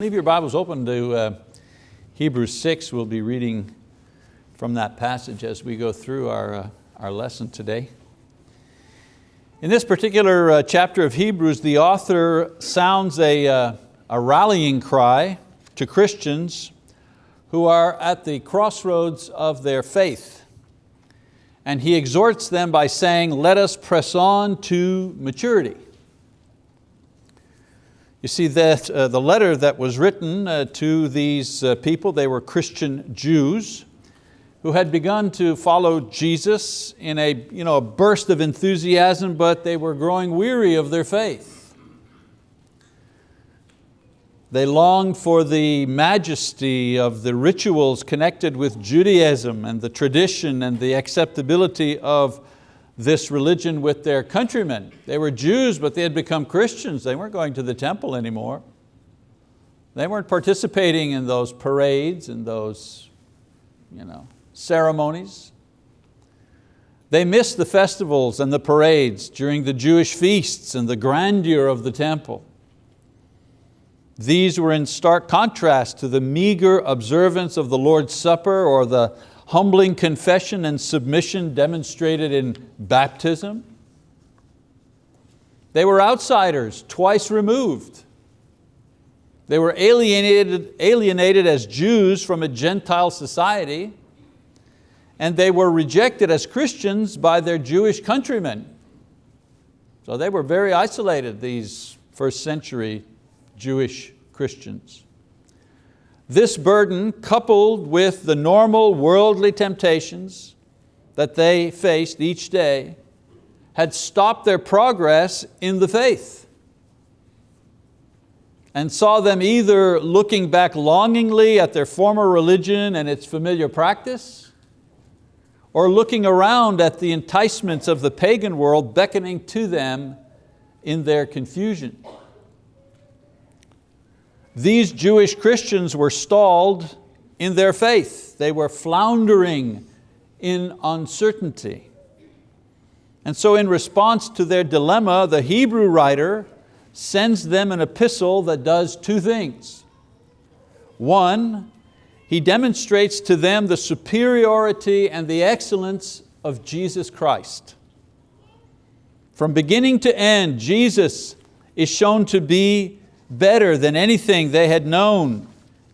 Leave your Bibles open to uh, Hebrews 6. We'll be reading from that passage as we go through our, uh, our lesson today. In this particular uh, chapter of Hebrews, the author sounds a, uh, a rallying cry to Christians who are at the crossroads of their faith. And he exhorts them by saying, let us press on to maturity. You see that uh, the letter that was written uh, to these uh, people, they were Christian Jews who had begun to follow Jesus in a, you know, a burst of enthusiasm, but they were growing weary of their faith. They longed for the majesty of the rituals connected with Judaism and the tradition and the acceptability of this religion with their countrymen. They were Jews, but they had become Christians. They weren't going to the temple anymore. They weren't participating in those parades and those you know, ceremonies. They missed the festivals and the parades during the Jewish feasts and the grandeur of the temple. These were in stark contrast to the meager observance of the Lord's Supper or the humbling confession and submission demonstrated in baptism. They were outsiders, twice removed. They were alienated, alienated as Jews from a Gentile society, and they were rejected as Christians by their Jewish countrymen. So they were very isolated, these first century Jewish Christians. This burden, coupled with the normal worldly temptations that they faced each day, had stopped their progress in the faith and saw them either looking back longingly at their former religion and its familiar practice, or looking around at the enticements of the pagan world beckoning to them in their confusion. These Jewish Christians were stalled in their faith. They were floundering in uncertainty. And so in response to their dilemma, the Hebrew writer sends them an epistle that does two things. One, he demonstrates to them the superiority and the excellence of Jesus Christ. From beginning to end, Jesus is shown to be better than anything they had known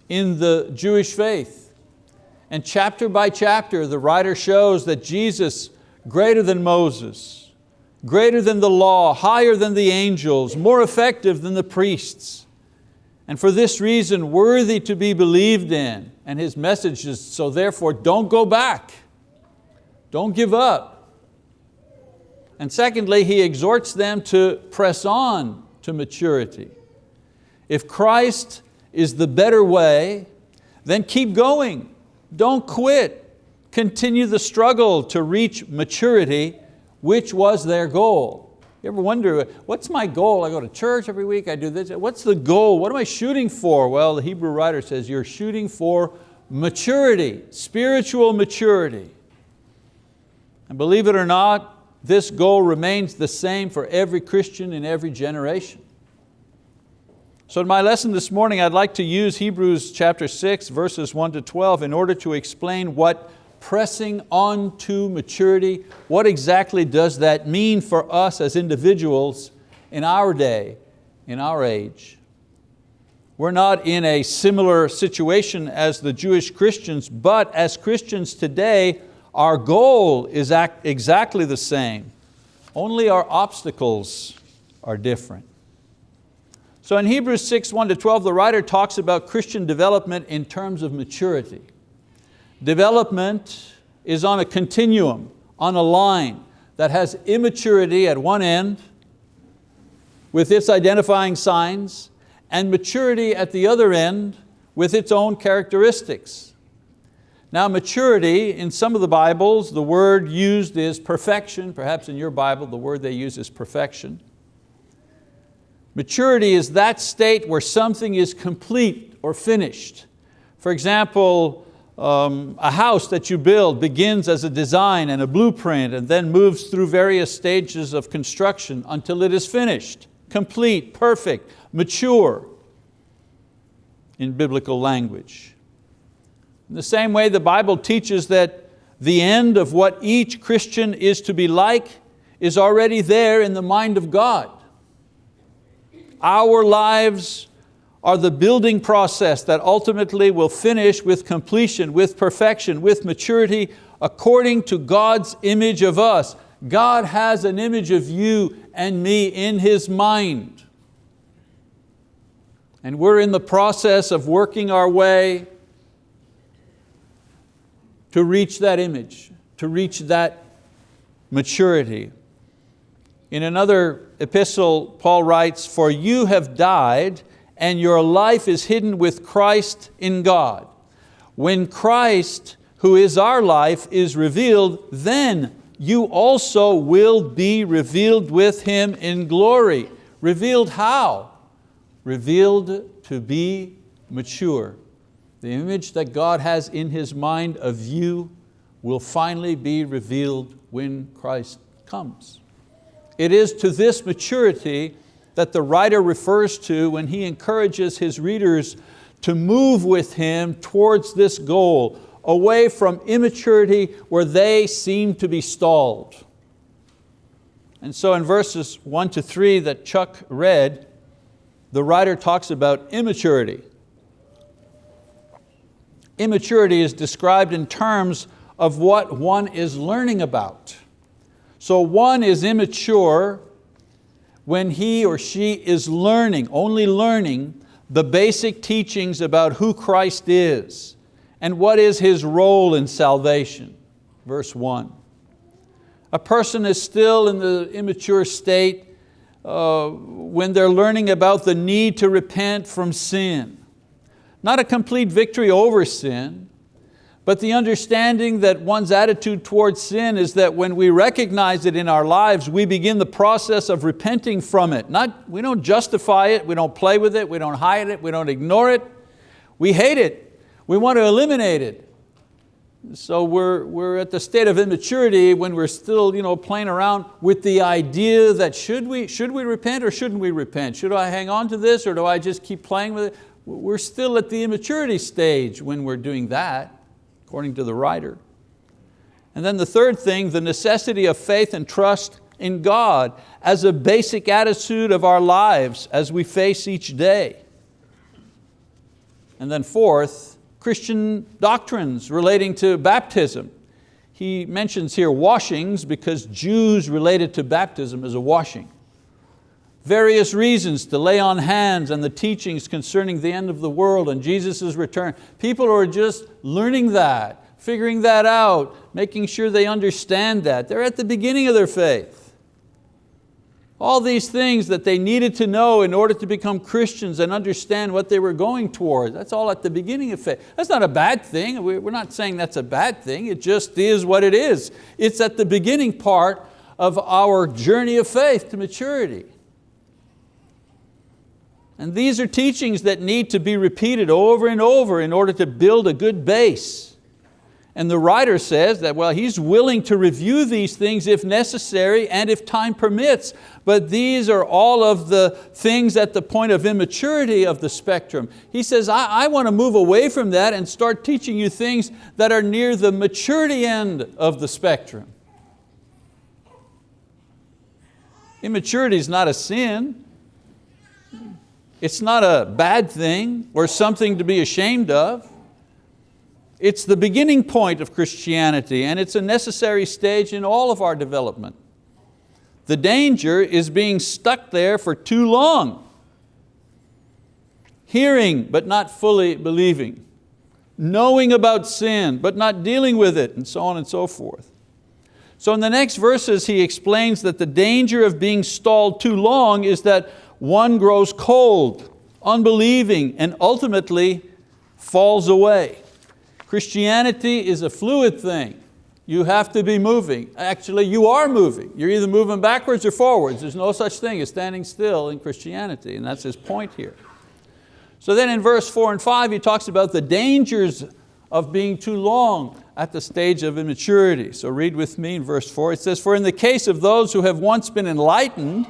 in the Jewish faith. And chapter by chapter, the writer shows that Jesus, greater than Moses, greater than the law, higher than the angels, more effective than the priests, and for this reason worthy to be believed in. And his message is, so therefore don't go back. Don't give up. And secondly, he exhorts them to press on to maturity. If Christ is the better way, then keep going. Don't quit. Continue the struggle to reach maturity, which was their goal. You ever wonder, what's my goal? I go to church every week, I do this. What's the goal? What am I shooting for? Well, the Hebrew writer says you're shooting for maturity, spiritual maturity. And believe it or not, this goal remains the same for every Christian in every generation. So in my lesson this morning, I'd like to use Hebrews chapter 6, verses 1 to 12 in order to explain what pressing on to maturity, what exactly does that mean for us as individuals in our day, in our age. We're not in a similar situation as the Jewish Christians, but as Christians today, our goal is exactly the same. Only our obstacles are different. So in Hebrews 6, 1 to 12, the writer talks about Christian development in terms of maturity. Development is on a continuum, on a line that has immaturity at one end with its identifying signs and maturity at the other end with its own characteristics. Now maturity, in some of the Bibles, the word used is perfection. Perhaps in your Bible, the word they use is perfection. Maturity is that state where something is complete or finished. For example, um, a house that you build begins as a design and a blueprint and then moves through various stages of construction until it is finished, complete, perfect, mature. in biblical language. In the same way the Bible teaches that the end of what each Christian is to be like is already there in the mind of God. Our lives are the building process that ultimately will finish with completion, with perfection, with maturity, according to God's image of us. God has an image of you and me in His mind. And we're in the process of working our way to reach that image, to reach that maturity. In another epistle, Paul writes, for you have died and your life is hidden with Christ in God. When Christ, who is our life, is revealed, then you also will be revealed with Him in glory. Revealed how? Revealed to be mature. The image that God has in His mind of you will finally be revealed when Christ comes. It is to this maturity that the writer refers to when he encourages his readers to move with him towards this goal, away from immaturity where they seem to be stalled. And so in verses one to three that Chuck read, the writer talks about immaturity. Immaturity is described in terms of what one is learning about. So one is immature when he or she is learning, only learning, the basic teachings about who Christ is and what is His role in salvation. Verse one. A person is still in the immature state uh, when they're learning about the need to repent from sin. Not a complete victory over sin, but the understanding that one's attitude towards sin is that when we recognize it in our lives, we begin the process of repenting from it. Not, we don't justify it, we don't play with it, we don't hide it, we don't ignore it. We hate it, we want to eliminate it. So we're, we're at the state of immaturity when we're still you know, playing around with the idea that should we, should we repent or shouldn't we repent? Should I hang on to this or do I just keep playing with it? We're still at the immaturity stage when we're doing that according to the writer. And then the third thing, the necessity of faith and trust in God as a basic attitude of our lives as we face each day. And then fourth, Christian doctrines relating to baptism. He mentions here washings because Jews related to baptism as a washing. Various reasons to lay on hands and the teachings concerning the end of the world and Jesus' return. People are just learning that, figuring that out, making sure they understand that. They're at the beginning of their faith. All these things that they needed to know in order to become Christians and understand what they were going toward. That's all at the beginning of faith. That's not a bad thing. We're not saying that's a bad thing. It just is what it is. It's at the beginning part of our journey of faith to maturity. And these are teachings that need to be repeated over and over in order to build a good base. And the writer says that well, he's willing to review these things if necessary and if time permits, but these are all of the things at the point of immaturity of the spectrum. He says, I, I want to move away from that and start teaching you things that are near the maturity end of the spectrum. Immaturity is not a sin. It's not a bad thing or something to be ashamed of. It's the beginning point of Christianity and it's a necessary stage in all of our development. The danger is being stuck there for too long. Hearing but not fully believing. Knowing about sin but not dealing with it and so on and so forth. So in the next verses he explains that the danger of being stalled too long is that one grows cold, unbelieving, and ultimately falls away. Christianity is a fluid thing. You have to be moving. Actually, you are moving. You're either moving backwards or forwards. There's no such thing as standing still in Christianity, and that's his point here. So then in verse four and five, he talks about the dangers of being too long at the stage of immaturity. So read with me in verse four. It says, for in the case of those who have once been enlightened,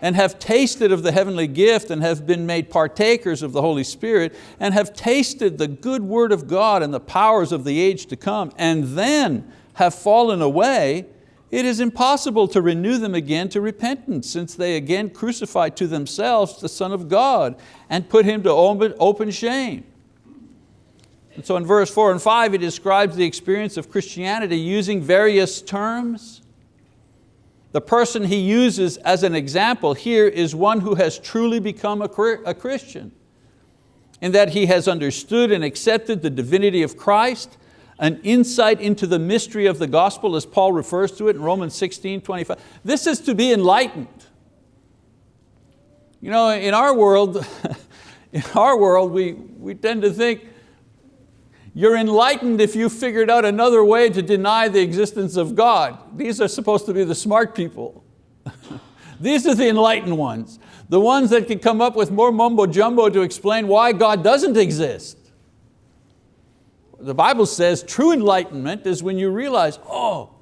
and have tasted of the heavenly gift and have been made partakers of the Holy Spirit and have tasted the good word of God and the powers of the age to come and then have fallen away, it is impossible to renew them again to repentance since they again crucified to themselves the Son of God and put Him to open shame. And so in verse four and five, he describes the experience of Christianity using various terms. The person he uses as an example here is one who has truly become a Christian in that he has understood and accepted the divinity of Christ, an insight into the mystery of the gospel as Paul refers to it in Romans 16, 25. This is to be enlightened. You know, in our world, in our world we, we tend to think you're enlightened if you figured out another way to deny the existence of God. These are supposed to be the smart people. These are the enlightened ones. The ones that can come up with more mumbo jumbo to explain why God doesn't exist. The Bible says true enlightenment is when you realize, oh,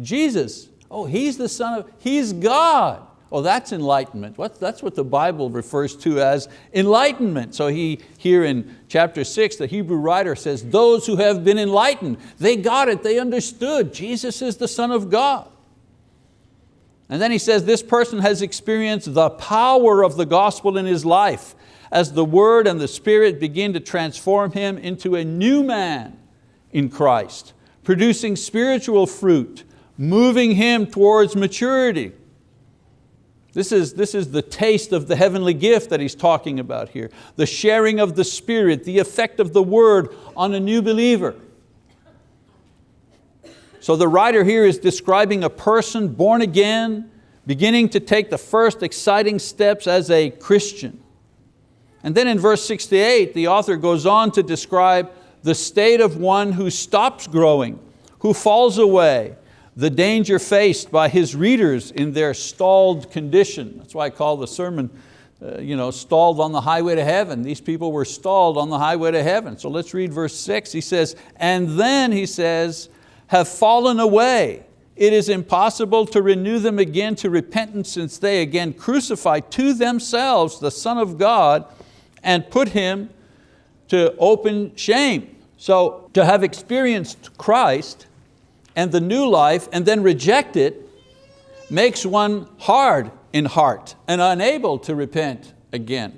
Jesus, oh, He's the Son of, He's God. Oh, that's enlightenment. That's what the Bible refers to as enlightenment. So he, here in chapter six, the Hebrew writer says, those who have been enlightened, they got it, they understood. Jesus is the Son of God. And then he says, this person has experienced the power of the gospel in his life as the word and the spirit begin to transform him into a new man in Christ, producing spiritual fruit, moving him towards maturity. This is, this is the taste of the heavenly gift that he's talking about here. The sharing of the Spirit, the effect of the word on a new believer. So the writer here is describing a person born again, beginning to take the first exciting steps as a Christian. And then in verse 68, the author goes on to describe the state of one who stops growing, who falls away, the danger faced by his readers in their stalled condition. That's why I call the sermon uh, you know, stalled on the highway to heaven. These people were stalled on the highway to heaven. So let's read verse six. He says, and then he says, have fallen away. It is impossible to renew them again to repentance since they again crucify to themselves the Son of God and put Him to open shame. So to have experienced Christ, and the new life and then reject it makes one hard in heart and unable to repent again.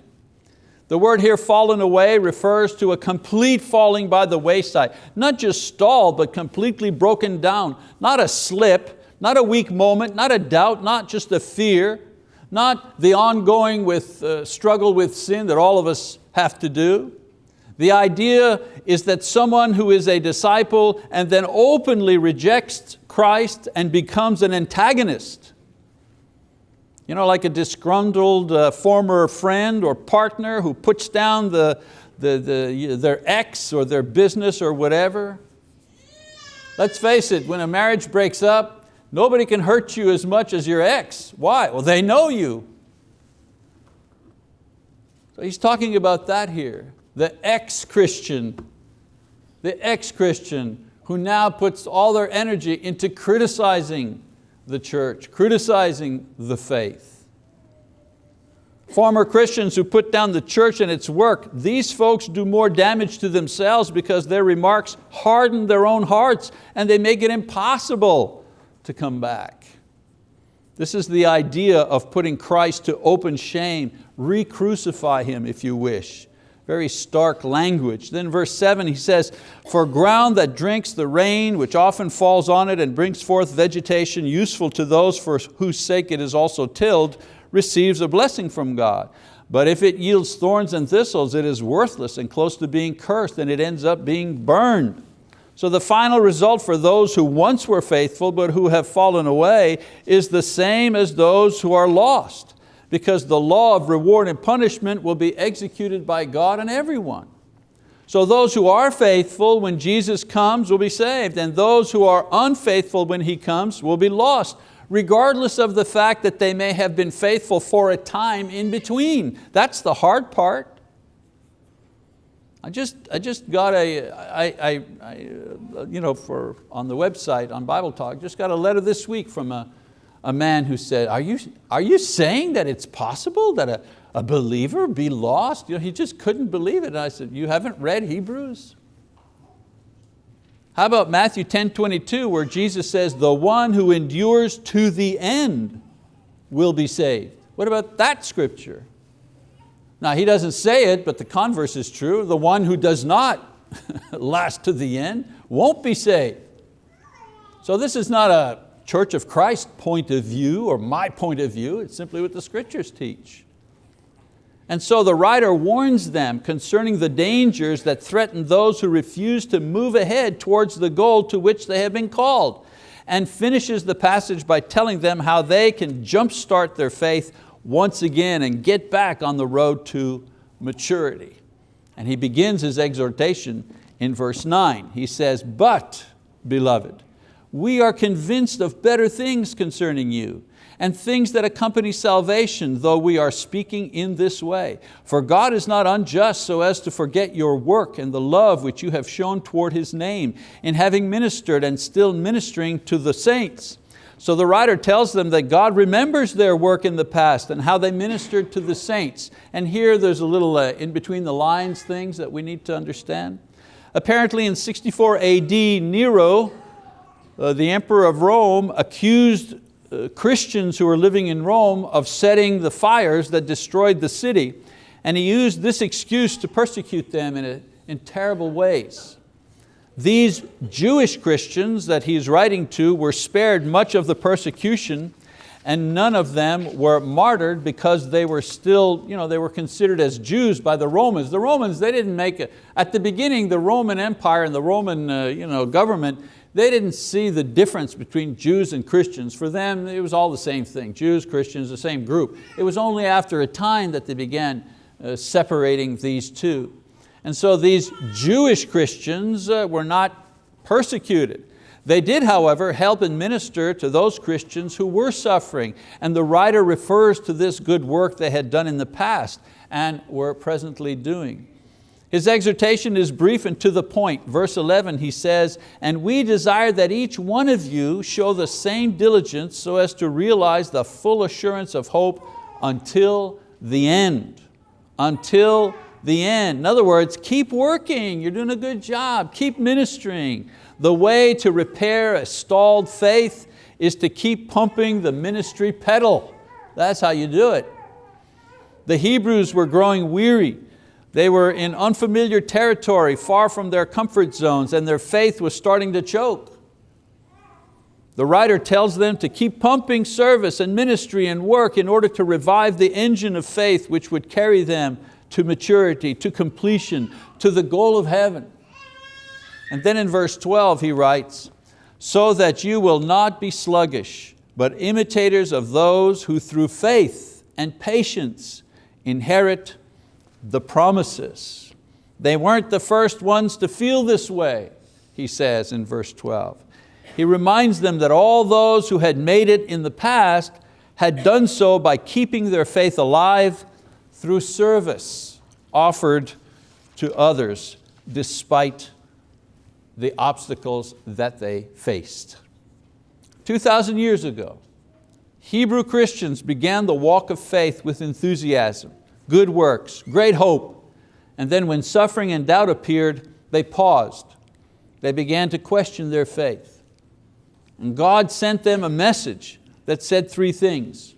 The word here, fallen away, refers to a complete falling by the wayside. Not just stalled, but completely broken down. Not a slip, not a weak moment, not a doubt, not just a fear, not the ongoing with, uh, struggle with sin that all of us have to do, the idea is that someone who is a disciple and then openly rejects Christ and becomes an antagonist. You know, like a disgruntled uh, former friend or partner who puts down the, the, the, their ex or their business or whatever. Let's face it, when a marriage breaks up, nobody can hurt you as much as your ex. Why? Well, they know you. So he's talking about that here the ex-Christian, the ex-Christian who now puts all their energy into criticizing the church, criticizing the faith. Former Christians who put down the church and its work, these folks do more damage to themselves because their remarks harden their own hearts and they make it impossible to come back. This is the idea of putting Christ to open shame, re-crucify Him if you wish very stark language. Then verse seven, he says, for ground that drinks the rain, which often falls on it and brings forth vegetation useful to those for whose sake it is also tilled, receives a blessing from God. But if it yields thorns and thistles, it is worthless and close to being cursed and it ends up being burned. So the final result for those who once were faithful but who have fallen away is the same as those who are lost because the law of reward and punishment will be executed by God and everyone. So those who are faithful when Jesus comes will be saved, and those who are unfaithful when He comes will be lost, regardless of the fact that they may have been faithful for a time in between. That's the hard part. I just, I just got a, I, I, I, uh, you know, for, on the website, on Bible Talk, just got a letter this week from a, a man who said, are you, are you saying that it's possible that a, a believer be lost? You know, he just couldn't believe it. And I said, you haven't read Hebrews? How about Matthew 10, 22, where Jesus says, the one who endures to the end will be saved. What about that scripture? Now he doesn't say it, but the converse is true. The one who does not last to the end won't be saved. So this is not a Church of Christ point of view or my point of view, it's simply what the scriptures teach. And so the writer warns them concerning the dangers that threaten those who refuse to move ahead towards the goal to which they have been called and finishes the passage by telling them how they can jumpstart their faith once again and get back on the road to maturity. And he begins his exhortation in verse nine. He says, but beloved, we are convinced of better things concerning you and things that accompany salvation, though we are speaking in this way. For God is not unjust so as to forget your work and the love which you have shown toward His name in having ministered and still ministering to the saints. So the writer tells them that God remembers their work in the past and how they ministered to the saints. And here there's a little uh, in between the lines things that we need to understand. Apparently in 64 AD, Nero, uh, the emperor of Rome accused uh, Christians who were living in Rome of setting the fires that destroyed the city. And he used this excuse to persecute them in, a, in terrible ways. These Jewish Christians that he's writing to were spared much of the persecution and none of them were martyred because they were still, you know, they were considered as Jews by the Romans. The Romans, they didn't make it. At the beginning, the Roman Empire and the Roman uh, you know, government, they didn't see the difference between Jews and Christians. For them, it was all the same thing. Jews, Christians, the same group. It was only after a time that they began uh, separating these two. And so these Jewish Christians uh, were not persecuted. They did, however, help and minister to those Christians who were suffering. And the writer refers to this good work they had done in the past and were presently doing. His exhortation is brief and to the point. Verse 11 he says, and we desire that each one of you show the same diligence so as to realize the full assurance of hope until the end. Until the end. In other words, keep working, you're doing a good job, keep ministering. The way to repair a stalled faith is to keep pumping the ministry pedal. That's how you do it. The Hebrews were growing weary they were in unfamiliar territory, far from their comfort zones, and their faith was starting to choke. The writer tells them to keep pumping service and ministry and work in order to revive the engine of faith which would carry them to maturity, to completion, to the goal of heaven. And then in verse 12 he writes, so that you will not be sluggish, but imitators of those who through faith and patience inherit the promises. They weren't the first ones to feel this way, he says in verse 12. He reminds them that all those who had made it in the past had done so by keeping their faith alive through service offered to others despite the obstacles that they faced. 2,000 years ago, Hebrew Christians began the walk of faith with enthusiasm good works, great hope. And then when suffering and doubt appeared, they paused. They began to question their faith. And God sent them a message that said three things.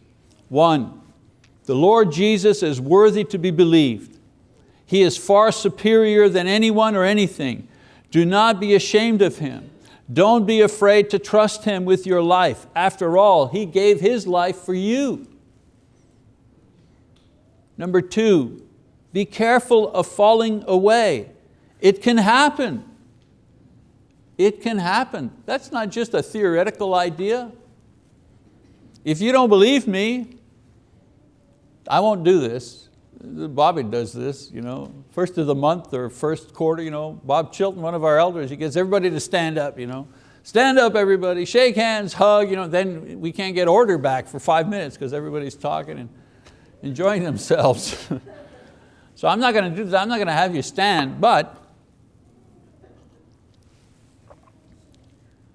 One, the Lord Jesus is worthy to be believed. He is far superior than anyone or anything. Do not be ashamed of Him. Don't be afraid to trust Him with your life. After all, He gave His life for you. Number two, be careful of falling away. It can happen. It can happen. That's not just a theoretical idea. If you don't believe me, I won't do this. Bobby does this, you know, first of the month or first quarter, you know, Bob Chilton, one of our elders, he gets everybody to stand up, you know. Stand up everybody, shake hands, hug, you know, then we can't get order back for five minutes because everybody's talking. And enjoying themselves. so I'm not going to do that, I'm not going to have you stand, but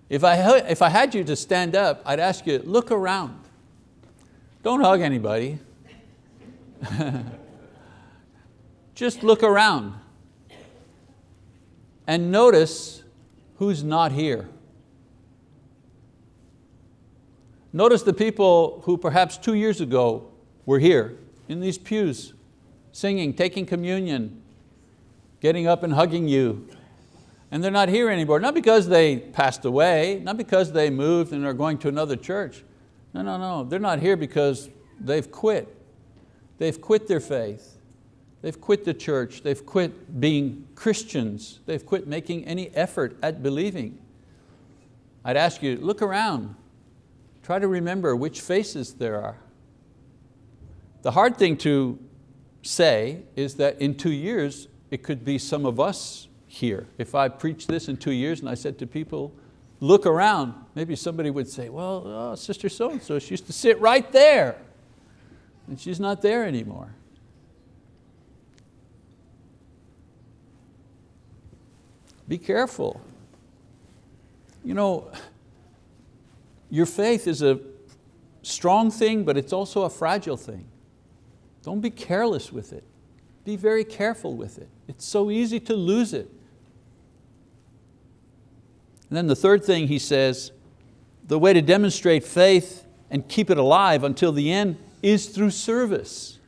If I, if I had you to stand up, I'd ask you, look around. Don't hug anybody. Just look around and notice who's not here. Notice the people who perhaps two years ago were here in these pews, singing, taking communion, getting up and hugging you, and they're not here anymore. Not because they passed away, not because they moved and are going to another church. No, no, no, they're not here because they've quit. They've quit their faith. They've quit the church. They've quit being Christians. They've quit making any effort at believing. I'd ask you, look around. Try to remember which faces there are. The hard thing to say is that in two years, it could be some of us here. If I preached this in two years and I said to people, look around, maybe somebody would say, well, oh, sister so-and-so, she used to sit right there. And she's not there anymore. Be careful. You know, your faith is a strong thing, but it's also a fragile thing. Don't be careless with it. Be very careful with it. It's so easy to lose it. And then the third thing he says, the way to demonstrate faith and keep it alive until the end is through service.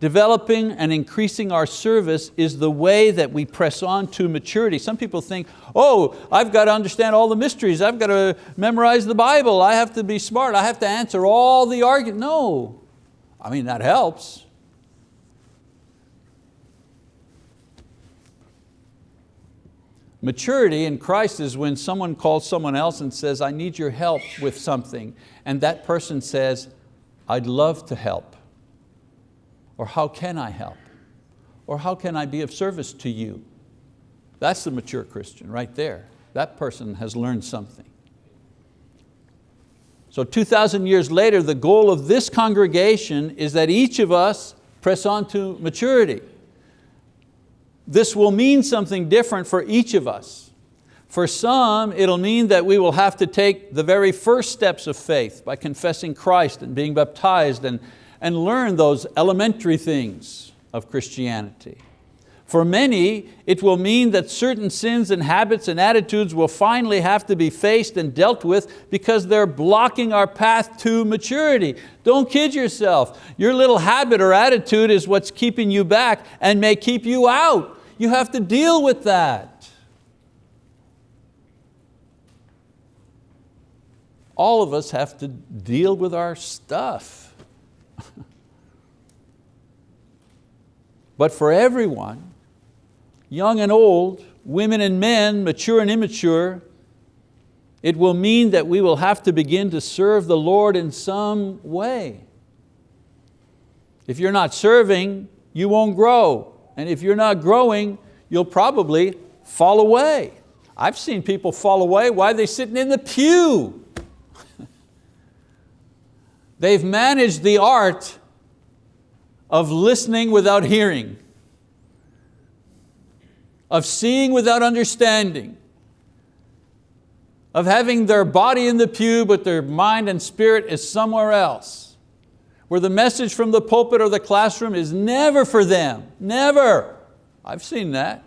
Developing and increasing our service is the way that we press on to maturity. Some people think, oh, I've got to understand all the mysteries, I've got to memorize the Bible, I have to be smart, I have to answer all the arguments. No, I mean, that helps. Maturity in Christ is when someone calls someone else and says, I need your help with something. And that person says, I'd love to help. Or how can I help? Or how can I be of service to you? That's the mature Christian right there. That person has learned something. So 2,000 years later, the goal of this congregation is that each of us press on to maturity. This will mean something different for each of us. For some, it'll mean that we will have to take the very first steps of faith by confessing Christ and being baptized and, and learn those elementary things of Christianity. For many, it will mean that certain sins and habits and attitudes will finally have to be faced and dealt with because they're blocking our path to maturity. Don't kid yourself. Your little habit or attitude is what's keeping you back and may keep you out. You have to deal with that. All of us have to deal with our stuff. but for everyone, young and old, women and men, mature and immature, it will mean that we will have to begin to serve the Lord in some way. If you're not serving, you won't grow. And if you're not growing, you'll probably fall away. I've seen people fall away. Why are they sitting in the pew? They've managed the art of listening without hearing of seeing without understanding, of having their body in the pew but their mind and spirit is somewhere else, where the message from the pulpit or the classroom is never for them, never. I've seen that.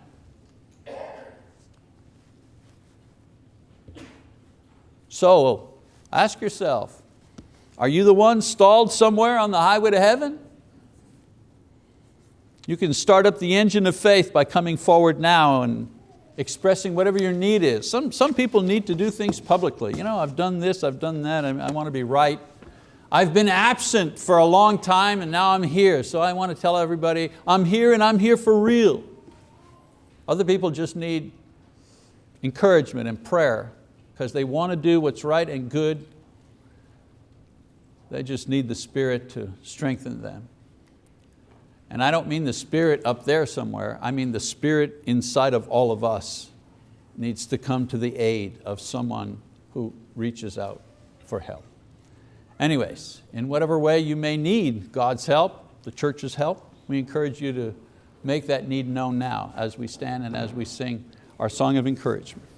So ask yourself, are you the one stalled somewhere on the highway to heaven? You can start up the engine of faith by coming forward now and expressing whatever your need is. Some, some people need to do things publicly. You know, I've done this, I've done that, I, I want to be right. I've been absent for a long time and now I'm here, so I want to tell everybody, I'm here and I'm here for real. Other people just need encouragement and prayer because they want to do what's right and good. They just need the Spirit to strengthen them. And I don't mean the spirit up there somewhere, I mean the spirit inside of all of us needs to come to the aid of someone who reaches out for help. Anyways, in whatever way you may need God's help, the church's help, we encourage you to make that need known now as we stand and as we sing our song of encouragement.